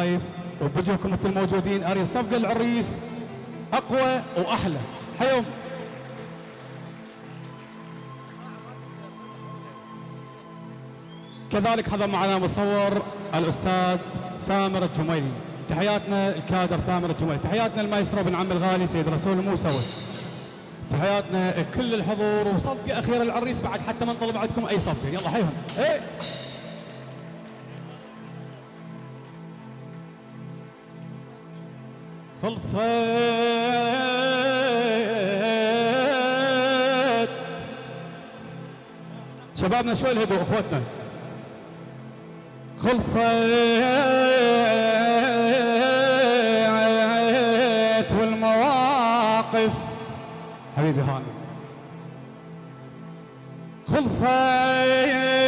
لايف وبوجهكم مثل الموجودين أري صفقه العريس أقوى وأحلى. حيهم كذلك هذا معنا مصور الأستاذ ثامر الجميلي. تحياتنا الكادر ثامر الجميلي. تحياتنا المايسترو بن عم الغالي سيد رسول الموسوي تحياتنا كل الحضور وصفقة أخيرة العريس بعد حتى ما نطلب عندكم أي صفقة. يلا حيهم إيه. خلصت. شبابنا شوي الهدوء اخوتنا. خلصت والمواقف. حبيبي هاني خلصت.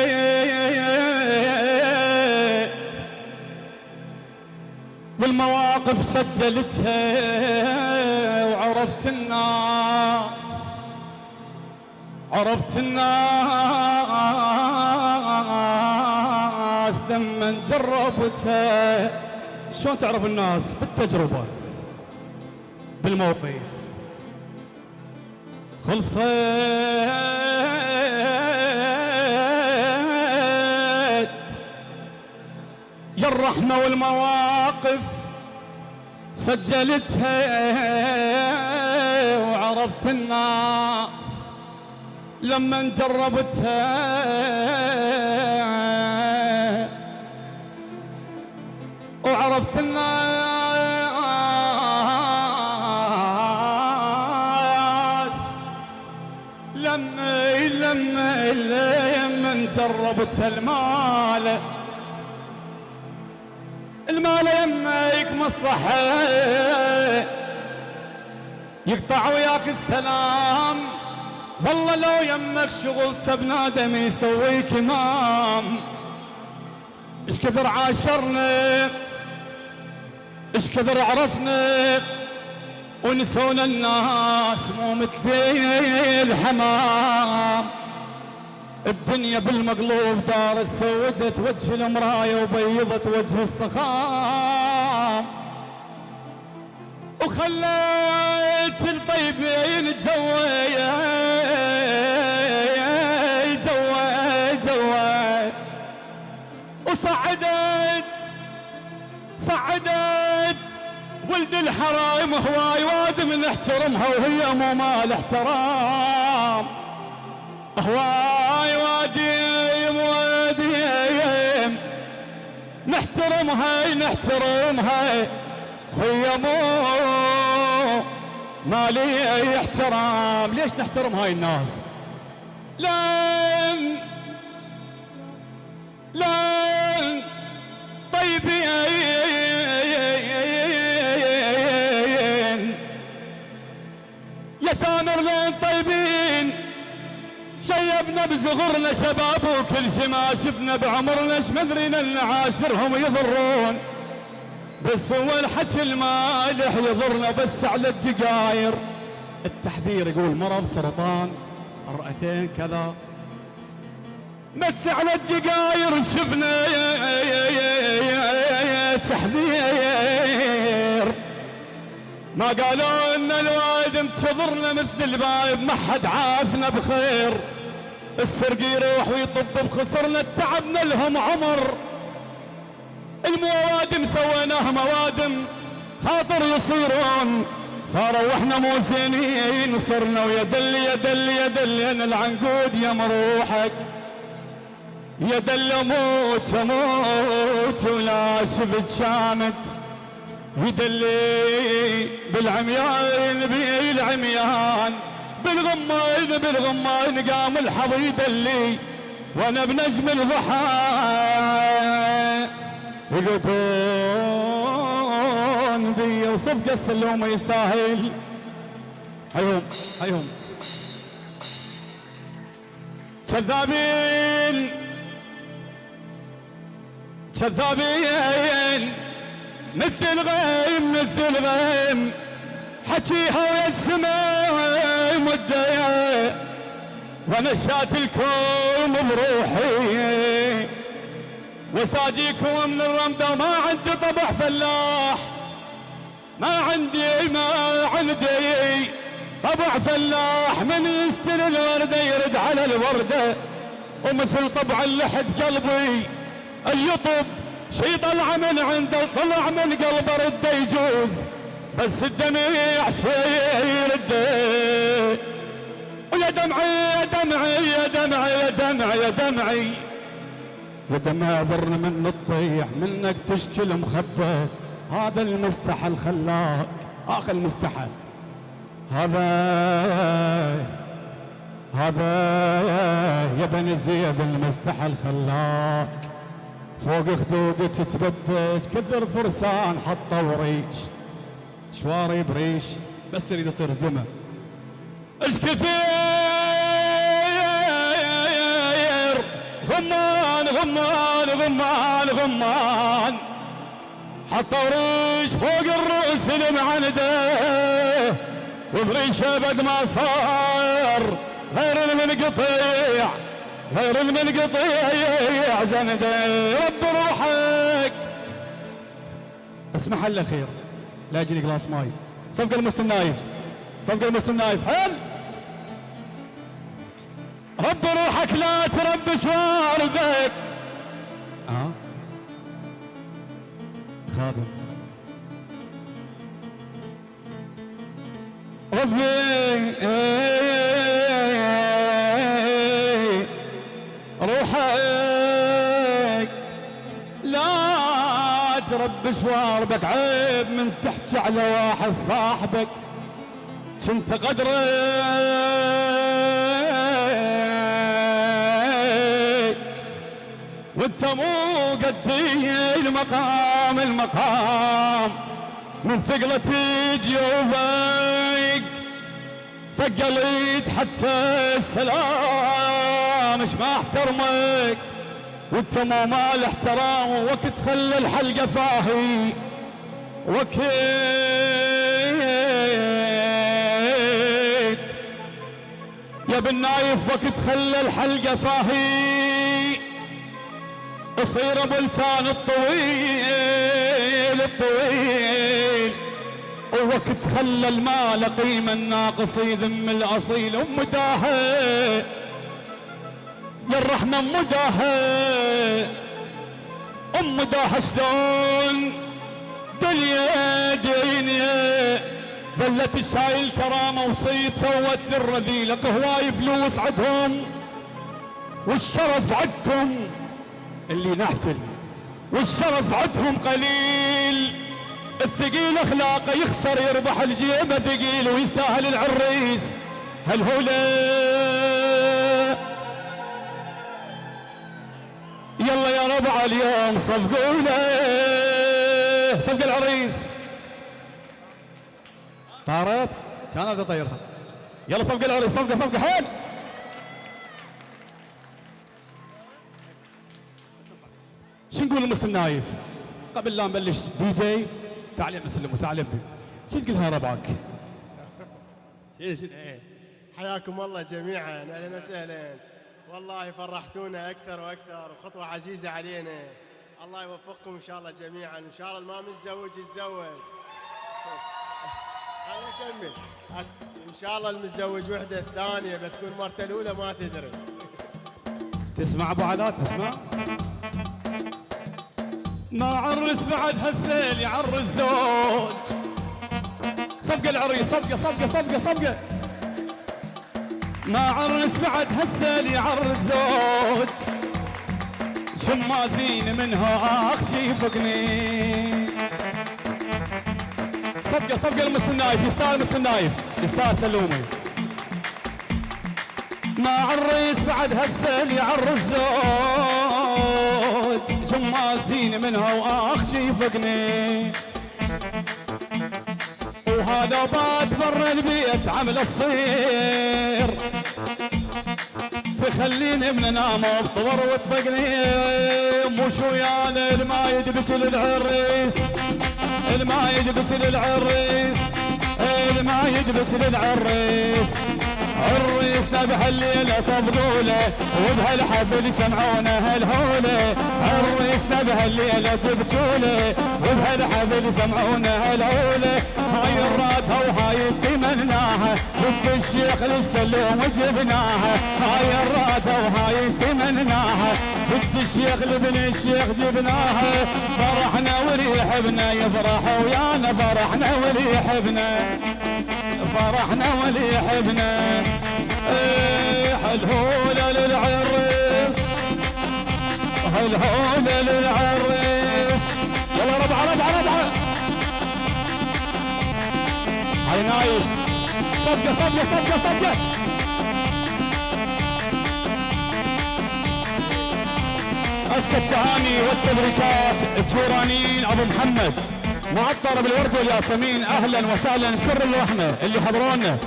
والمواقف سجلتها وعرفت الناس عرفت الناس لما جربتها. شلون تعرف الناس؟ بالتجربة بالموقف. خلصت. يا الرحمة والمواقف سجلتها وعرفت الناس لما جربتها. وعرفت الناس لما لما لما جربت المال. المال يمك مصلحة. يقطع وياك السلام. والله لو يمك شغل بنادم يسويك إمام. إيش كثر عاشرنا؟ إيش كثر عرفنا؟ ونسونا الناس مو مثل الحمام. الدنيا بالمقلوب دار سودت وجه المراية وبيضت وجه الصخام وخليت الطيبين جوا جوا جوا وصعدت صعدت. ولد الحرايم هواي وادم نحترمها وهي مو مال احترام. هواي واديم واديم نحترمها نحترمها. هي مو مالي احترام. ليش نحترم هاي الناس؟ لأن لأن طيبين. يا ثامر لين طيبين. شيبنا بصغرنا شباب وكل شي ما شفنا بعمرنا إيش مدرينا إن عاشرهم يضرون. بس هو الحكي المالح يضرنا بس على الجقاير التحذير يقول مرض سرطان الرئتين كذا. بس على الجقاير شفنا تحذير. ما قالوا إن الوالد انتظرنا مثل البايب ما حد عافنا بخير. السرق يروح ويطب بخسرنا تعبنا لهم عمر. الموادم سويناها موادم خاطر يصيرون. صاروا وإحنا مو زينين صرنا ويا دل يا دل يا دل العنقود يا مروحك. يا دل أموت أموت ولا شفت شامت يدلي بالعميان بالعميان بالغمان بالغمان قام الحظ يدلي وأنا بنجم الضحى. يقطون بي وصفقة السلومة يستاهل. حيهم حيهم كذابين كذابين مثل الغيم مثل الغيم حكيها ويا مدة وأنا شات الكون بروحي. وساجيكم من الرمدة ما عندي طبع فلاح. ما عندي ما عندي طبع فلاح. من يشتري الوردة يرد على الوردة ومثل طبع اللحد قلبي اليطب شي طلع من عنده طلع من قلبه رده يجوز. بس الدمع شي يرده ويا دمعي يا دمعي يا دمعي يا دمعي يا دمعي. يا دمع ذرن من الطيح منك تشكي المخبى هذا المستحى الخلاق اخر المستحى هذا هذا يا بني زيد المستحى الخلاق فوق خدود تتبدش كثر فرسان حطوا ريش شواري بريش. بس يريد يصير زلمة. إيش كثير غمان غمان غمان غمان. حطوا ريش فوق الرؤوس المعندة. وبريش ابد ما صار. غير المنقطيع غير المنقطيع. زنده رب روحك. اسمح الاخير لا يجيني جلاس ماي صفقة المسلم نايف. صفقة المسلم نايف. حل رب روحك لا تربش واربك آه. خادم. ربي. روحك لا تربش واربك عيب من تحكي على واحد صاحبك كنت قدرك وانت مو قدي المقام المقام من ثقلة جيوبك ثقلت حتى السلام إيش ما أحترمك. وانت مو مال احترام وقت خلى الحلقة فاهي. وقت يا بالنايف وقت خلى الحلقة فاهي. أصير أبو لسان الطويل الطويل. ووقت خلى المال قيمة الناقص يذم الأصيل. أم الرحمة ام أم داهي شلون؟ دنيا دنيا ظلت الشايل كرامة وصيت سوت الرذيلة هواي فلوس عدهم والشرف عدكم اللي نحفل والشرف عندهم قليل. الثقيل أخلاقه يخسر يربح الجيبه ثقيل ويستاهل العريس. هل هو يلا يا ربع اليوم صفقوا له صفق العريس. طارت؟ كان ابدا طيرها. يلا صفق العريس صفقه صفقه حيل! شو نقول لمسلم نايف قبل لا نبلش دي جي تعال يا مسلم وتعال بي. شو تقولها ربعك؟ إيه. حياكم الله جميعا أهلا وسهلا. والله فرحتونا أكثر وأكثر وخطوة عزيزة علينا. الله يوفقكم إن شاء الله جميعا. وان شاء الله ما متزوج يتزوج. خليني اكمل إن شاء الله المتزوج وحدة الثانية بس كل مرته الأولى ما تدري. تسمع أبو علاء؟ تسمع؟ ما عرس بعد هالسيل يعرس زوج. صفقة العريس صفقة صفقة صفقة صفقة. ما عرس بعد هالسيل يعرس زوج. شمازين منها اخ فقني. صفقة صفقة المستر نايف يستاهل مستر نايف يستاهل سلومي. ما عرس بعد هالسيل يعرس زوج جمازين منها واخ شيفقني وهذا بات برا البيت عمل الصير. تخليني من نام بطور وطبقني مو شويان الماي يدبت للعريس الماي يدبت للعريس الماي يدبت للعريس عريس نبح الليلة صبغوله وبهالحفل سمعونا هالهولة. عريس نبح الليلة تبجوله وبهالحفل سمعونا هالهولة. هاي الراتها وهاي تمناها بنت الشيخ للسلوم جبناها هاي الراتها وهاي تمناها بنت الشيخ لابن الشيخ جبناها فرحنا وريحبنا يفرح ويانا فرحنا وريحبنا فرحنا وليحبنا إيه الهولة للعريس الهولة للعريس يلا ربعة ربعة ربعة علي نايف. صدقة صدقة صدقة صدقة. أزكى التهاني والتبريكات الجورانيين. أبو محمد معطر بالورد والياسمين. أهلا وسهلا. بكل الرحمة اللي حضرونا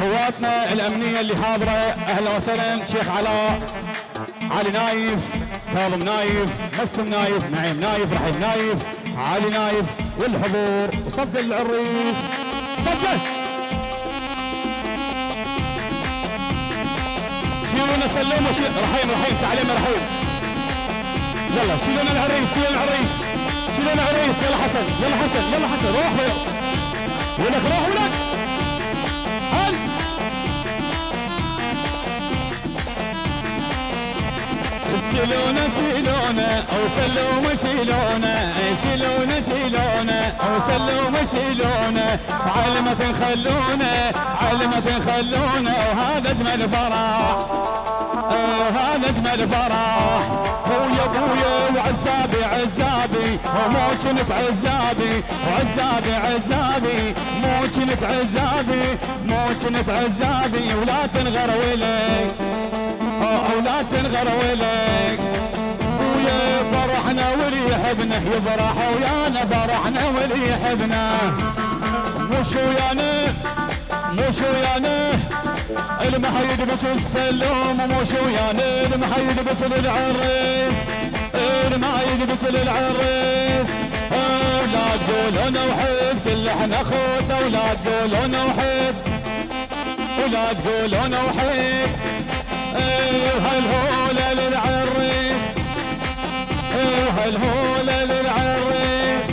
قواتنا الأمنية اللي حاضرة. أهلا وسهلا. شيخ علاء علي نايف كاظم نايف مسلم نايف نعيم نايف رحيم نايف علي نايف والحضور وصدق العريس. صدق شيلونا سلموا رحيم رحيم تعالي رحيم. يلا شيلونا العريس شيلونا العريس. شيلون عريس يلا حسن يلا حسن يلا حسن. روح ولك روح ولك شيلونا شيلونا. أو سلوم شيلونا. شيلونا شيلونا أو سلوم شيلونا علمة خلونا علمة خلونا. وهذا أجمل فرح هذا أجمل فرح هو يا ابويا وعزابي عزابي. ومو كنت عزابي وعزابي عزابي. مو كنت عزابي مو كنت عزابي. ولا تنغر ولك ولا تنغر ولك فرحنا وليحبنا يفرح ويانا فرحنا وليحبنا مو شو ويانا مو شو ويانا. المحيد بجل السلوم شو ويانا. المحيد بجل العريس المحيد بجل العريس. لا تقول أنا وحيد كل إحنا اخوت ولا تقول أنا وحيد. ولا تقول أنا وحيد. وهالهولة للعريس وهالهولة للعريس.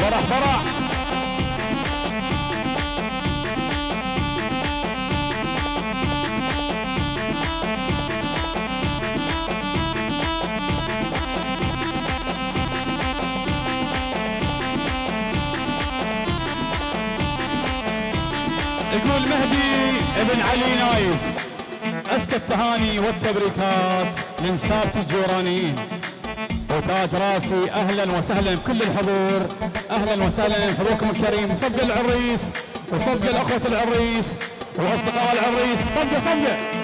فرح فرح. يقول مهدي ابن علي نايف أزكى التهاني والتبريكات لنسابة الجورانيين. وتاج راسي. أهلا وسهلا بكل الحضور. أهلا وسهلا حضوركم الكريم. وصدق العريس وصدق الأخوة العريس وأصدقاء العريس. صدق صدق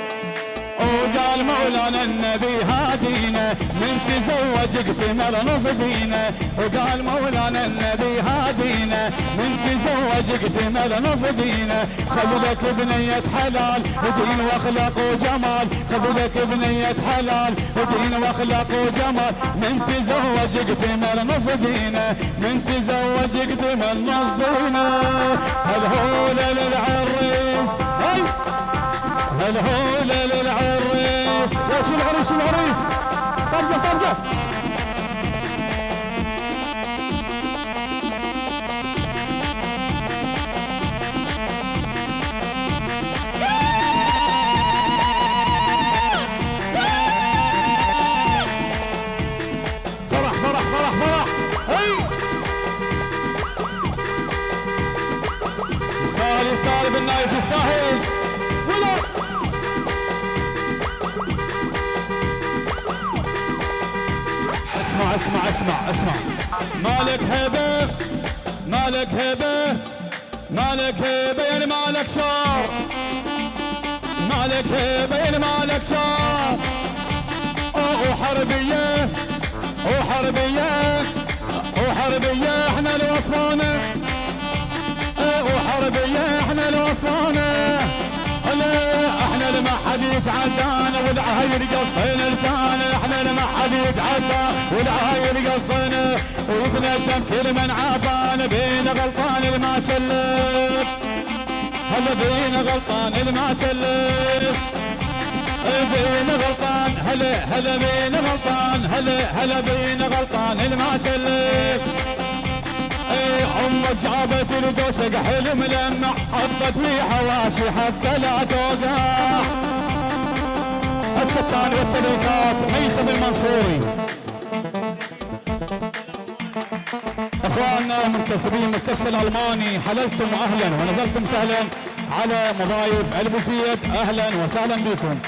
وقال مولانا النبي هادينا من تزوج اكتمل نصبينا. وقال مولانا النبي هادينا من تزوج اكتمل نصبينا. خذ لك بنية حلال ودين وأخلاق وجمال. خذ لك بنية حلال ودين وأخلاق وجمال. من تزوج اكتمل نصبينا من تزوج اكتمل نصبينا. الهولة للعريس؟ الهولة للعريس يا شو العريس شو العريس صدقة صدقة قصينا لسانه إحنا لما حد يتعدى. والعهير قصينا ويتندم كل من عافانا بين غلطان ما تشلف هلا بينا غلطان اللي ما سلف بينا غلطان هلا هلا بينا غلطان. هلا هلا بينا غلطان اللي ما سلف اي أمك جابت القوسة قحل ملمع حطت في حواشي حتى لا توقع. اسكتاني والتبريكات ميثم المنصوري إخواننا منتسبين المستشفى الألماني حللتم أهلا ونزلتم سهلا على مضايف البوزيد أهلا وسهلا بكم.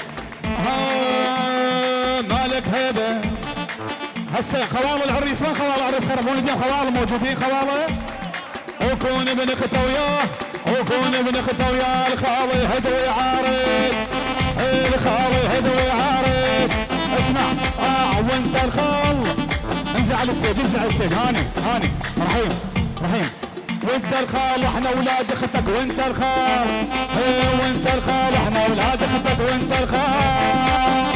ها مالك هيبة. هسه خوال العريس وين خوال العريس؟ خربون الدين خوال موجودين خواله وكون ابن اخته وياه وكون ابن اخته وياه الخالي هدوي عارف الخالي هدوي عارف اسمع آه وانت الخال. انزل على ال stage انزل على ال stage. هاني هاني. رحيم رحيم. وانت الخال إحنا أولاد أختك وانت الخال. إيه وانت الخال إحنا أولاد أختك وانت الخال.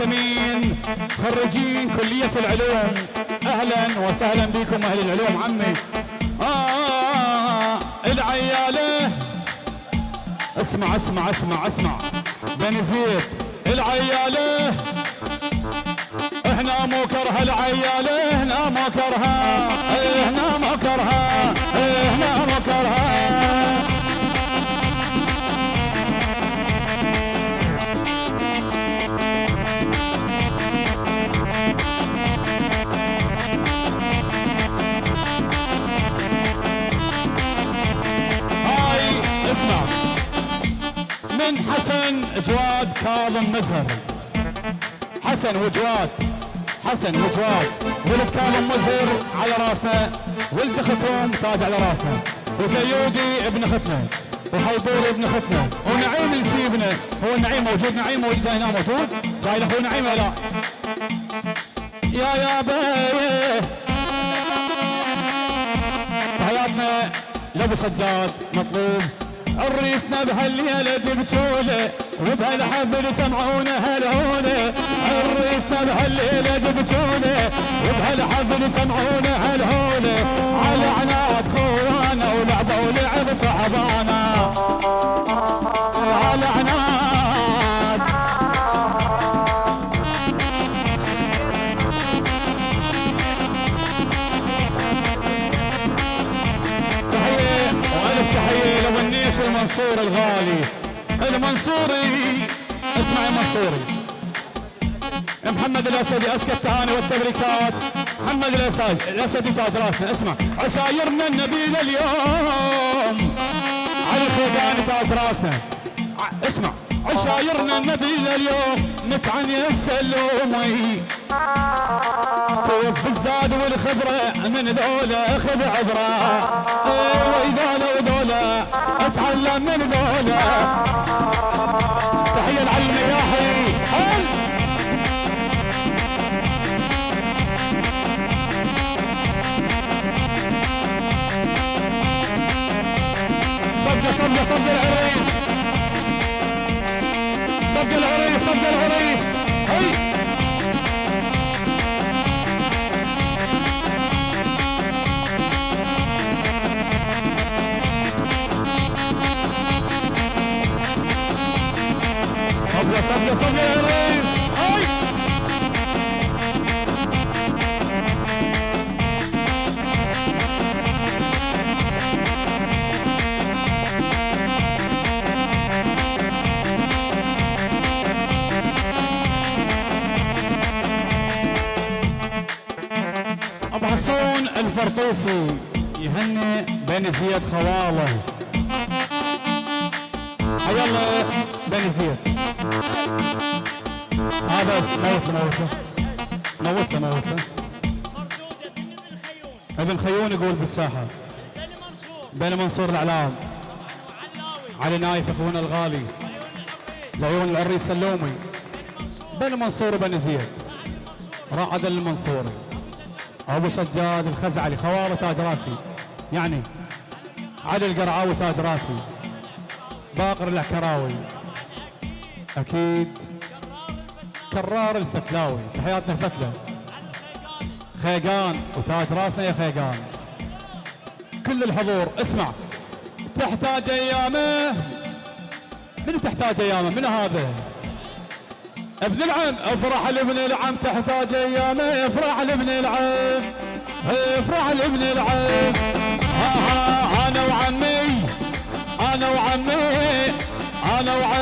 والياسمين خريجين كلية العلوم. أهلا وسهلا بكم أهل العلوم عمي. آه العيالة. اسمع اسمع اسمع اسمع. بني زيد العيالة. إحنا مو كره العيالة إحنا مو كرها. إحنا مو كرها. من حسن جواد كاظم مزهر حسن وجواد حسن وجواد. ولد كاظم مزهر على راسنا ولد اختهم تاج على راسنا. وزيودي ابن اختنا وحيدور ابن اختنا ونعيم نسيبنا هو النعيم موجود نعيم موجود هنا موجود. جاي لاخوي نعيم لا يا يا بيه. حياتنا لأبو سجاد مطلوب. عريسنا بهالليلة ببجولة وبهالحفل سمعونا هالهونة عريسنا بهالليلة ببجولة وبهالحفل سمعونا هالهونة على عناد خوانا ولعبة ولعب صحبانا. المنصور الغالي. المنصوري اسمع يا منصوري. محمد الأسدي اسكى التهاني والتبريكات. محمد الاسدي الاسدي تاج راسنا. اسمع. عشايرنا النبيل اليوم علي الخيقاني تاج راسنا. اسمع. عشايرنا النبيل اليوم نكعن السلومي كيف الزاد والخبرة من ذولا خذ عبرة وذولا أتعلم من تحية صفقة العريس. صفقة العريس صفقة العريس. ابو حسون الفرطوسي يهني بن زياد خواله حيا الله بن زياد هذا موت له موت له ابن خيون يقول منصور بين منصور الأعلام. علي نايف أخونا الغالي. العيون العريس سلومي بن منصور بن زيد. رعد المنصوري أبو سجاد الخزعلي. خوار تاج راسي. يعني علي القرعاوي تاج راسي. باقر العكراوي. أكيد. كرار الفتلاوي. تحياتنا الفتلة. خيقان. وتاج راسنا يا خيقان. كل الحضور. اسمع. تحتاج أيامه. من تحتاج أيامه؟ من هذا؟ ابن العم. افرح لابن العم. تحتاج أيامه. افرح لابن العم. افرح لابن العم. ها ها أنا وعمي أنا وعمي أنا وعمي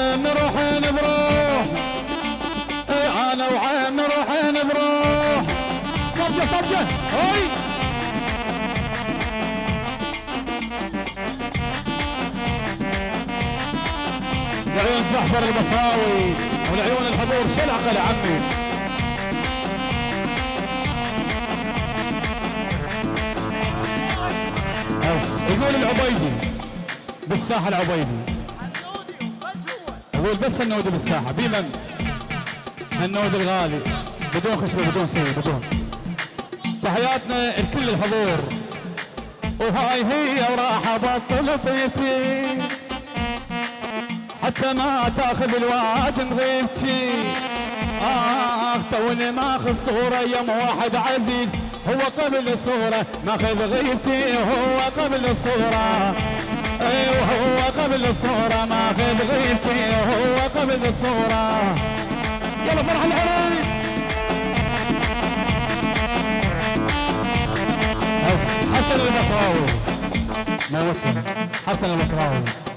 جعفر البصراوي ولعيون الحضور. شلعقه لعمي يقول العبيدي بالساحة العبيدي. يقول بس النودي بالساحة. بمن النودي الغالي. بدون خشبة بدون سيد بدون. تحياتنا لكل الحضور. وهاي هي وراح ابطل طيبتي. حتى ما تأخذ الواد من غيبتي. اخ توني ماخذ صورة يم واحد عزيز. هو قبل الصورة ماخذ غيبتي هو قبل الصورة أيوه هو قبل الصورة ماخذ غيبتي هو قبل الصورة يلا فرح العريس. بس حسن البصراوي. موتنا حسن البصراوي.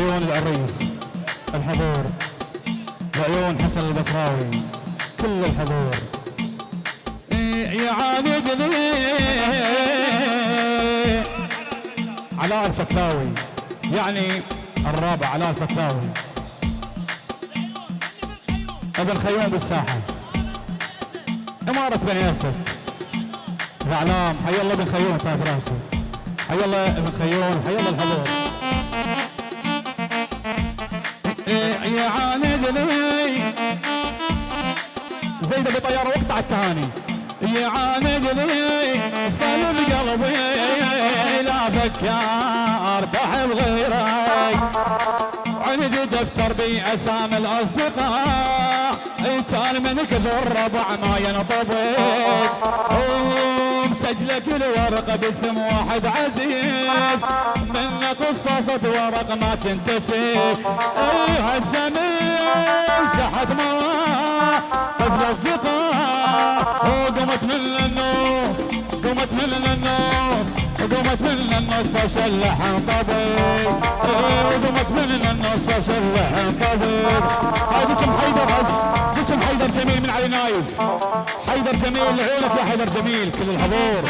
وعيون العريس الحضور وعيون حسن البصراوي كل الحضور. إيه يعاندني علاء الفتاوي يعني الرابع علاء الفتاوي. ابن خيوم بالساحة. إمارة بن ياسر. الإعلام حي الله ابن خيوم تاج راسي حي الله ابن خيوم حي الله الحضور. إيه يعاندني زيد ابو طياره وقت على التهاني يعاندني صلب قلبي لا فكار بحب غيرك. عندي دفتر بي أسامي الأصدقاء. كان من كثر الربع ما ينطبق مسجله كل ورقه باسم واحد عزيز. من قصصة ورق ما تنتشر. إيه هالزمن سحت ما طفل أصدقاء. وقمت من النص قمت من النص وقمت من النص اشلح طبيب وقمت من النص اشلح طبيب هذا اسم حيدر بس اسم حيدر جميل من علي نايف. حيدر جميل لعيونك يا حيدر جميل. كل الحضور.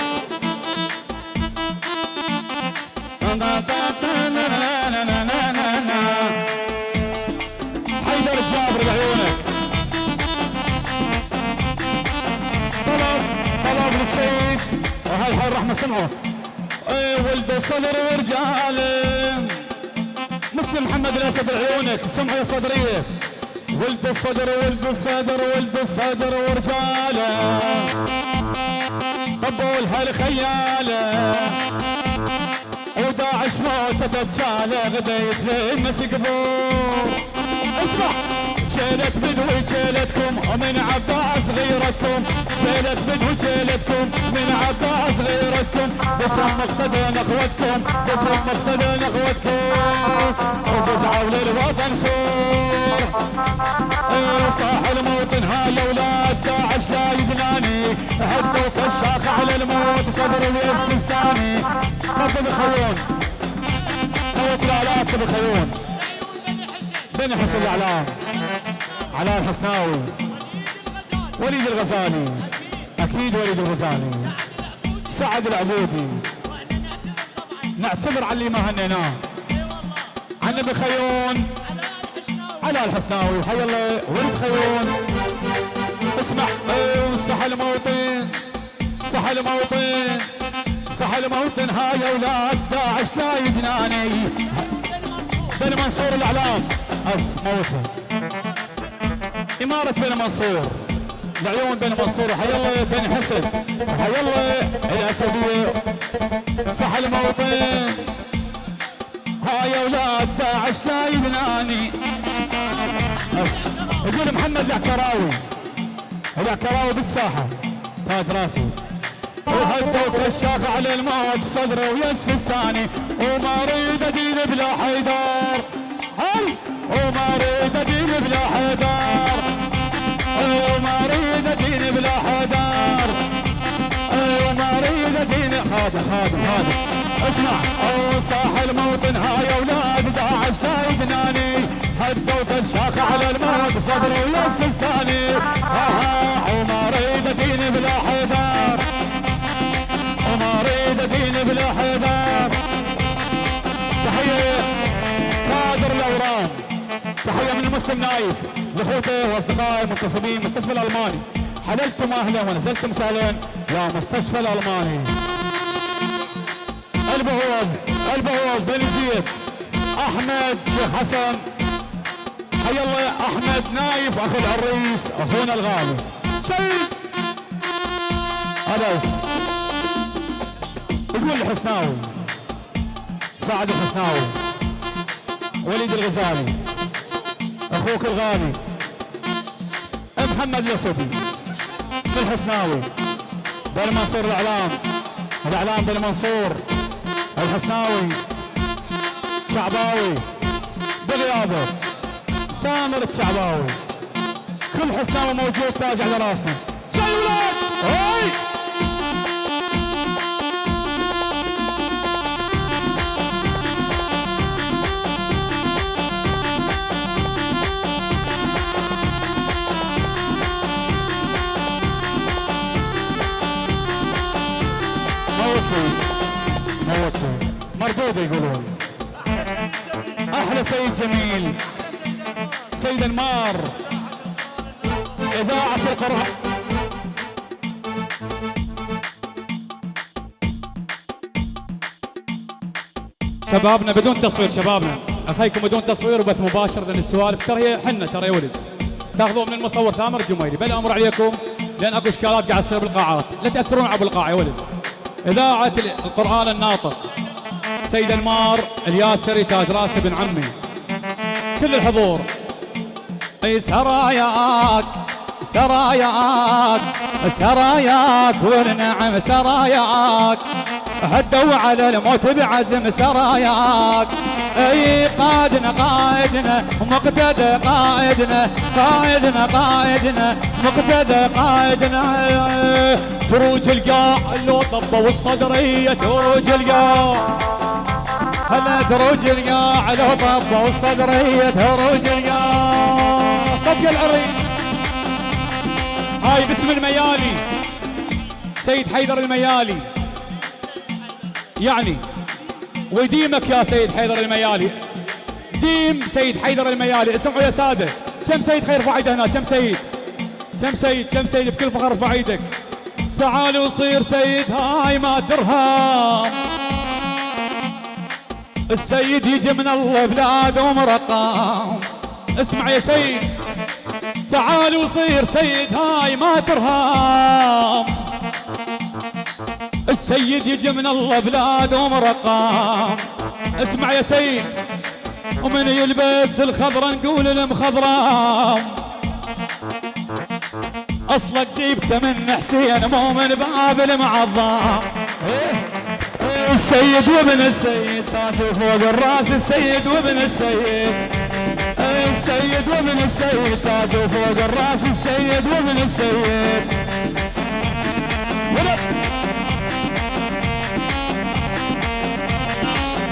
حيدر جابر بعيونك. طلب طلب للسيد. وهاي هاي الرحمة سمعوا. ولد الصدر ورجاله مسلم محمد الأسد عيونك سمعوا يا صدرية. ولد الصدر ولد الصدر ولد الصدر ورجاله. قبول هالخياله. وداعش موته دجاله غدا يتلمس قبور اسمع. جيلت بدوي جيلتكم؟ ومن عباس غيرتكم. جيلت بدوي جيلتكم؟ من عباس غيرتكم. باسم مقتدى نخوتكم باسم مقتدى نخوتكم وفزعوا للوطن سور. إيه صاح الموطن هاي أولاد داعش لا يبناني. هدوا كشاخ على الموت صدر السيستاني رب بخيون. بخيون عيون بني حسين بن حسن الإعلام. علاء الحسناوي. وليد الغزالي. أكيد وليد الغزالي. سعد العبودي. نعتذر على اللي ما هنيناه عن ابن خيون علاء الحسناوي. حي الله. ولد خيون. اسمع. إيه وصح الموطن. صح الموطن. صح الموطن. هاي أولاد داعش لا يبناني بن منصور الأعلام. اس موتها إمارة بن منصور. العيون بن منصور. حي الله بن حسن. حي الله الاسدية صح الموطن. هاي أولاد داعش لا يبناني. بس. يقول محمد العكراوي. العكراوي بالساحة. تاج راسي. وهدوا كشاخ على الموت صدره ويسستاني وما اريد ادين بلا حيدر. هل وما اريد بلا حيدر وما اريد بلا حيدر وما اريد ادين خادم خادم خادم اسمع. أو صاح الموطن هاي أولاد داعش لا يبناني هدوا كشاخ على الموت صدره ويسستاني آه وما اريد ادين بلا حيدر تحية من المسلم نايف. لاخوته وأصدقائي المنتصبين مستشفى الألماني. حللتم أهلا ونزلتم سهلا يا مستشفى الألماني. البهوض البهوض بن زيد أحمد شيخ حسن. حي الله أحمد نايف أخو العريس أخونا الغالي. شيء أنس يقول الحسناوي. سعد الحسناوي. وليد الغزالي. أخوك الغالي. محمد الاسدي من الحسناوي بن منصور الإعلام. الإعلام بن منصور. الحسناوي شعباوي. بالرياضة. شامل الشعباوي. كل حسناوي موجود تاج على راسنا. ولاد موتني يقولون أحلى سيد جميل سيد انمار اذاعة القرآن شبابنا بدون تصوير شبابنا. أخيكم بدون تصوير وبث مباشر لأن السوالف. ترى هي حنه ترى يا ولد. تاخذوه من المصور ثامر الجميري. بل أمر عليكم لأن أكو إشكالات قاعد تصير بالقاعات. لا تأثرون على بالقاعه يا ولد. إذاعة القرآن الناطق. سيد المار الياسري تاج راسي بن عمي. كل الحضور. اي سراياك سراياك سراياك والنعم سراياك. هدوا على الموت بعزم سراياك. أي قائدنا قائدنا مقتدى قائدنا قائدنا قائدنا مقتدى قائدنا تروج القاع لو طبوا الصدرية تروج القاع. هلا تروج القاع لو طبوا الصدرية تروج القاع. صفق العريس هاي باسم الميالي. سيد حيدر الميالي. يعني ويديمك يا سيد حيدر الميالي. ديم سيد حيدر الميالي. اسمعوا يا سادة. كم سيد خير ارفع ايده هنا؟ كم سيد؟ كم سيد؟ كم سيد بكل فخر ارفع إيدك تعال وصير سيد هاي ما ترهام السيد يجي من الله بلاد ومرقام اسمع يا سيد. تعال وصير سيد هاي ما ترهام السيد يجي من الله بلاد ومرقام اسمع يا سيد ومن يلبس الخضرة نقول المخضرام أصلك جيبته من حسين مو من باب المعظم. السيد وابن السيد تاج فوق الراس. السيد وابن السيد السيد وابن السيد تاج فوق الراس. السيد وابن السيد.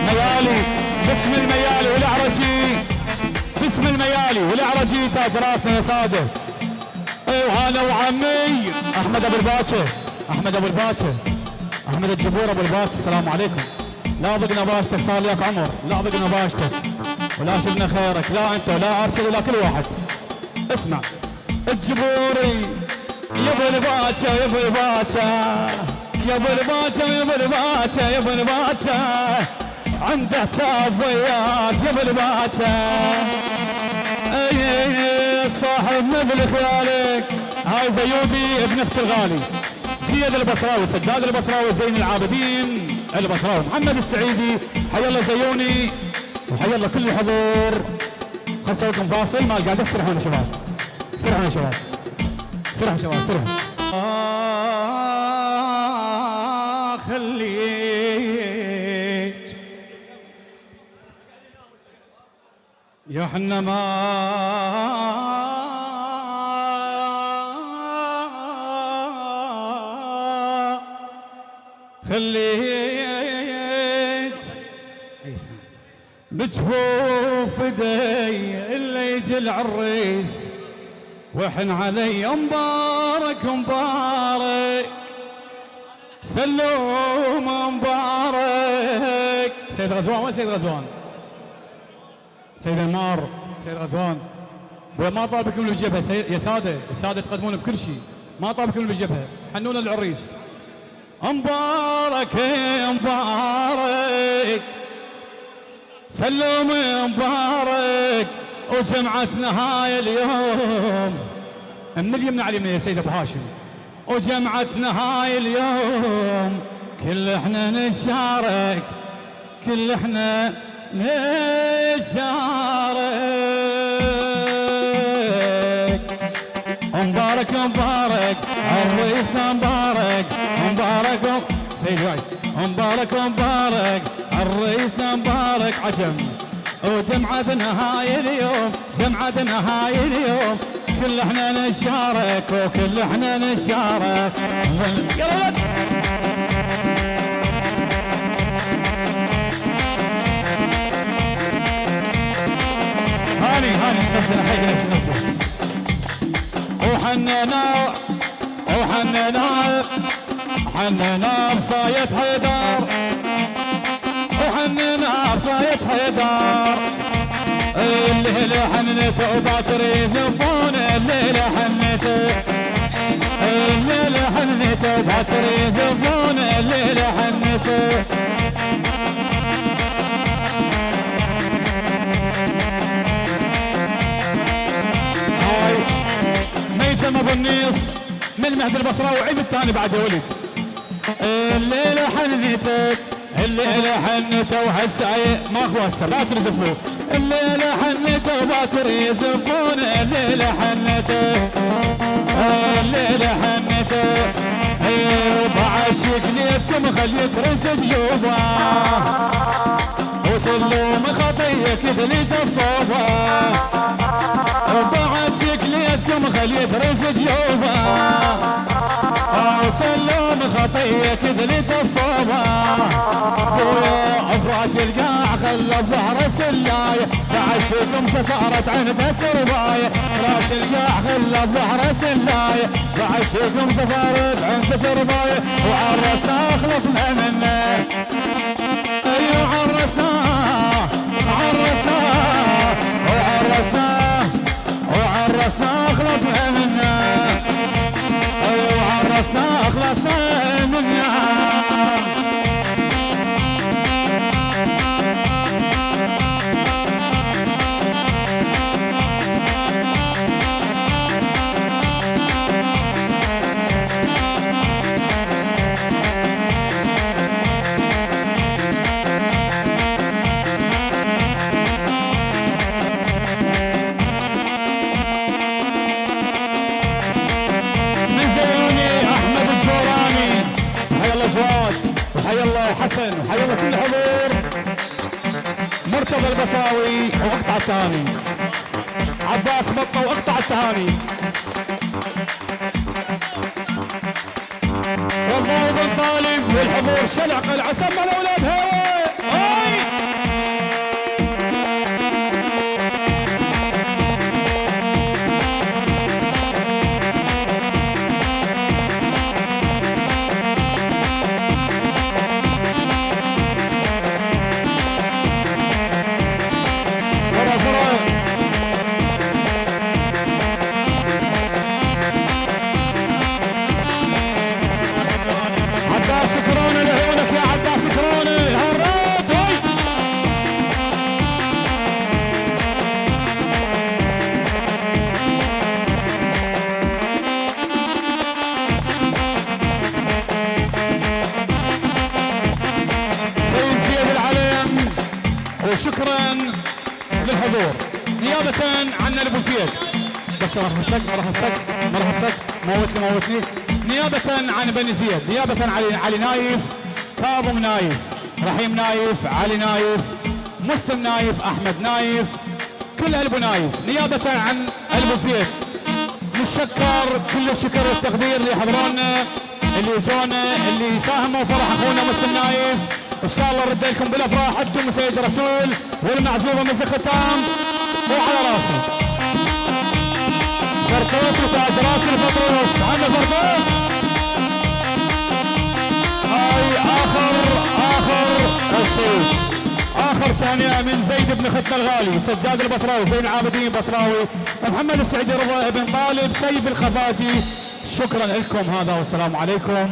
ميالي باسم الميالي والاعرجي باسم الميالي والاعرجي تاج راسنا يا اي وهذا وعمي أحمد أبو الباكر أحمد أبو الباكر أحمد الجبور أبو الباكر السلام عليكم. لا ضقنا باشتك صار لك عمر. لا ضقنا باشتك ولا شفنا خيرك لا أنت ولا ارشد ولا كل واحد. اسمع. الجبوري يا أبو الباتا يا أبو الباتا يا أبو الباتا يا أبو الباتا يا أبو الباتا عنده وياك يا ابو الباتا أي صاحب مبلغ خيالك هاي زيودي ابن اخت الغالي زياد البصراوي سجاد البصراوي زين العابدين البصراوي. محمد السعيدي حيا الله زيوني وحيا الله كل الحضور لكم فاصل ما قاعد استرحوا يا شباب. استرحوا يا شباب. استرحوا يا شباب استرحوا آه خليك يا حنا ما خليت بجفوف ايدي اللي يجي العريس. وحن علي مبارك مبارك سلوم مبارك سيد غزوان وين سيد غزوان؟ سيد عمار سيد غزوان. ما طالبكم بالجبهه سيد يا ساده الساده تقدمون بكل شيء. ما طالبكم بالجبهه حنونا العريس. مبارك مبارك سلم مبارك وجمعتنا هاي اليوم. من اللي يمنع علي من يا سيد أبو هاشم. وجمعتنا هاي اليوم. كل إحنا نشارك. كل إحنا نشارك مبارك مبارك عريسنا مبارك. مبارك سيد وايد مبارك مبارك عريسنا مبارك. عجم. وجمعتنا هاي اليوم جمعتنا هاي اليوم. كل إحنا نشارك وكل إحنا نشارك. نزل حي نزل نزل وحننا وحننا حننا بصاية حيدر وحننا بصاية حيدر الليلة حنته وباكر يزفون الليلة حنته الليلة حنته وباكر يزفون الليلة حنته ميتم أبو النيص. من مهد البصراوي وعيب الثاني بعد ولد الليلة حنيتك الليلة حنيته وهالسعي ما هو هسه باكر يزفوه الليلة حنيته وباكر يزفون الليلة حنيته الليلة حنيته بعد شكليتكم خليك رز جيوبه وسلوم خطيك ثليت الصوبه بعد شكليتكم خليت رزق يوبا. سلم خطيك ذلت الصوبة أفراش القاع خلى بظهر السلاية بعشكم صارت عنده ترباية فراش القاع خلى بظهر السلاية بعشكم صارت عنده ترباية وعرسنا خلصنا منه أيوه عرسنا خلصنا منا وعرسنا خلصنا. البصاوي واقطع الثاني عباس بطه واقطع الثاني والله بن طالب والحضور شلع قلعة عن بني زيد. نيابة علي, علي نايف كاظم نايف رحيم نايف علي نايف مسلم نايف أحمد نايف كل البو نايف. نيابة عن البو زيد. نشكر كل الشكر والتقدير اللي اللي جونا اللي ساهموا فرح أخونا مسلم نايف. إن شاء الله نرد لكم بالأفراح. أنتم سيد الرسول والمعزوبه من ختام مو على راسي. فرطوس وتاج راس الفطروس عم فرطوس هاي آخر آخر الصيد آخر ثانية من زيد بن ختة الغالي سجاد البصراوي زين العابدين البصراوي محمد السعيدي رضا بن طالب سيف الخفاجي. شكرا لكم هذا والسلام عليكم.